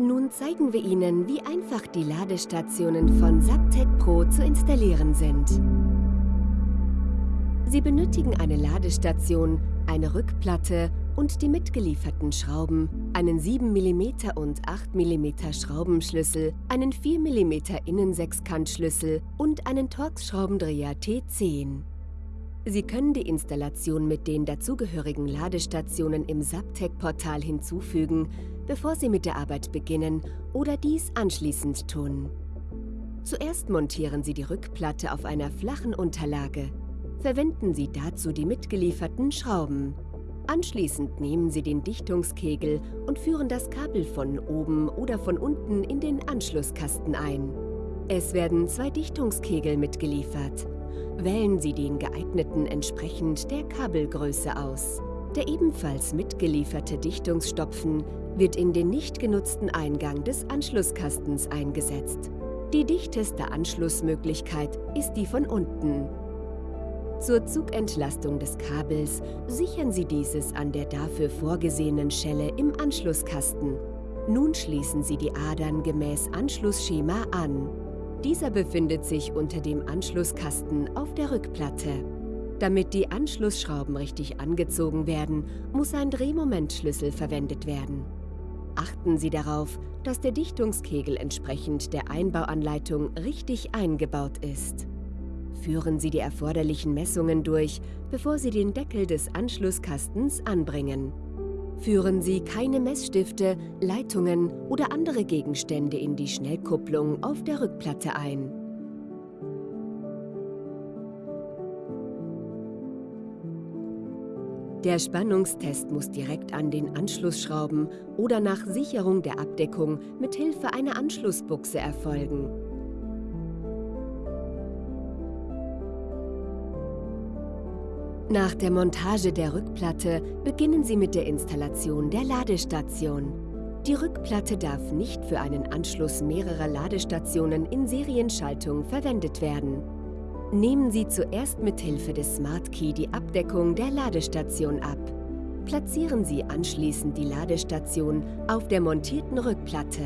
Nun zeigen wir Ihnen, wie einfach die Ladestationen von Subtec Pro zu installieren sind. Sie benötigen eine Ladestation, eine Rückplatte und die mitgelieferten Schrauben, einen 7 mm und 8 mm Schraubenschlüssel, einen 4 mm Innensechskantschlüssel und einen Torx-Schraubendreher T10. Sie können die Installation mit den dazugehörigen Ladestationen im Subtec-Portal hinzufügen, bevor Sie mit der Arbeit beginnen oder dies anschließend tun. Zuerst montieren Sie die Rückplatte auf einer flachen Unterlage. Verwenden Sie dazu die mitgelieferten Schrauben. Anschließend nehmen Sie den Dichtungskegel und führen das Kabel von oben oder von unten in den Anschlusskasten ein. Es werden zwei Dichtungskegel mitgeliefert. Wählen Sie den geeigneten entsprechend der Kabelgröße aus. Der ebenfalls mitgelieferte Dichtungsstopfen wird in den nicht genutzten Eingang des Anschlusskastens eingesetzt. Die dichteste Anschlussmöglichkeit ist die von unten. Zur Zugentlastung des Kabels sichern Sie dieses an der dafür vorgesehenen Schelle im Anschlusskasten. Nun schließen Sie die Adern gemäß Anschlussschema an. Dieser befindet sich unter dem Anschlusskasten auf der Rückplatte. Damit die Anschlussschrauben richtig angezogen werden, muss ein Drehmomentschlüssel verwendet werden. Achten Sie darauf, dass der Dichtungskegel entsprechend der Einbauanleitung richtig eingebaut ist. Führen Sie die erforderlichen Messungen durch, bevor Sie den Deckel des Anschlusskastens anbringen. Führen Sie keine Messstifte, Leitungen oder andere Gegenstände in die Schnellkupplung auf der Rückplatte ein. Der Spannungstest muss direkt an den Anschlussschrauben oder nach Sicherung der Abdeckung mit Hilfe einer Anschlussbuchse erfolgen. Nach der Montage der Rückplatte beginnen Sie mit der Installation der Ladestation. Die Rückplatte darf nicht für einen Anschluss mehrerer Ladestationen in Serienschaltung verwendet werden. Nehmen Sie zuerst mit Hilfe des Smart Key die Abdeckung der Ladestation ab. Platzieren Sie anschließend die Ladestation auf der montierten Rückplatte.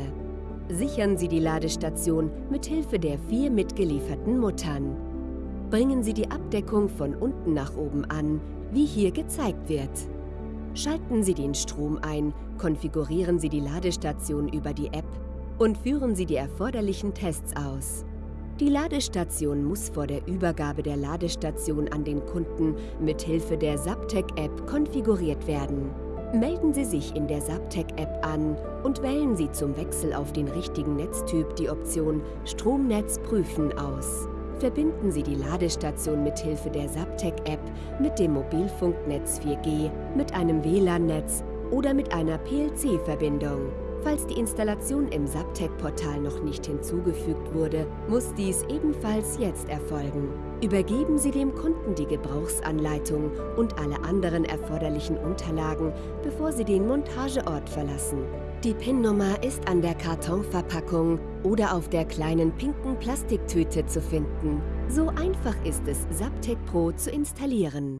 Sichern Sie die Ladestation mit Hilfe der vier mitgelieferten Muttern bringen Sie die Abdeckung von unten nach oben an, wie hier gezeigt wird. Schalten Sie den Strom ein, konfigurieren Sie die Ladestation über die App und führen Sie die erforderlichen Tests aus. Die Ladestation muss vor der Übergabe der Ladestation an den Kunden mit Hilfe der Subtech-App konfiguriert werden. Melden Sie sich in der Subtech-App an und wählen Sie zum Wechsel auf den richtigen Netztyp die Option Stromnetz prüfen aus verbinden Sie die Ladestation mit Hilfe der Subtech-App mit dem Mobilfunknetz 4G, mit einem WLAN-Netz oder mit einer PLC-Verbindung. Falls die Installation im Subtech-Portal noch nicht hinzugefügt wurde, muss dies ebenfalls jetzt erfolgen. Übergeben Sie dem Kunden die Gebrauchsanleitung und alle anderen erforderlichen Unterlagen, bevor Sie den Montageort verlassen. Die PIN-Nummer ist an der Kartonverpackung oder auf der kleinen pinken Plastiktüte zu finden. So einfach ist es, Subtec Pro zu installieren.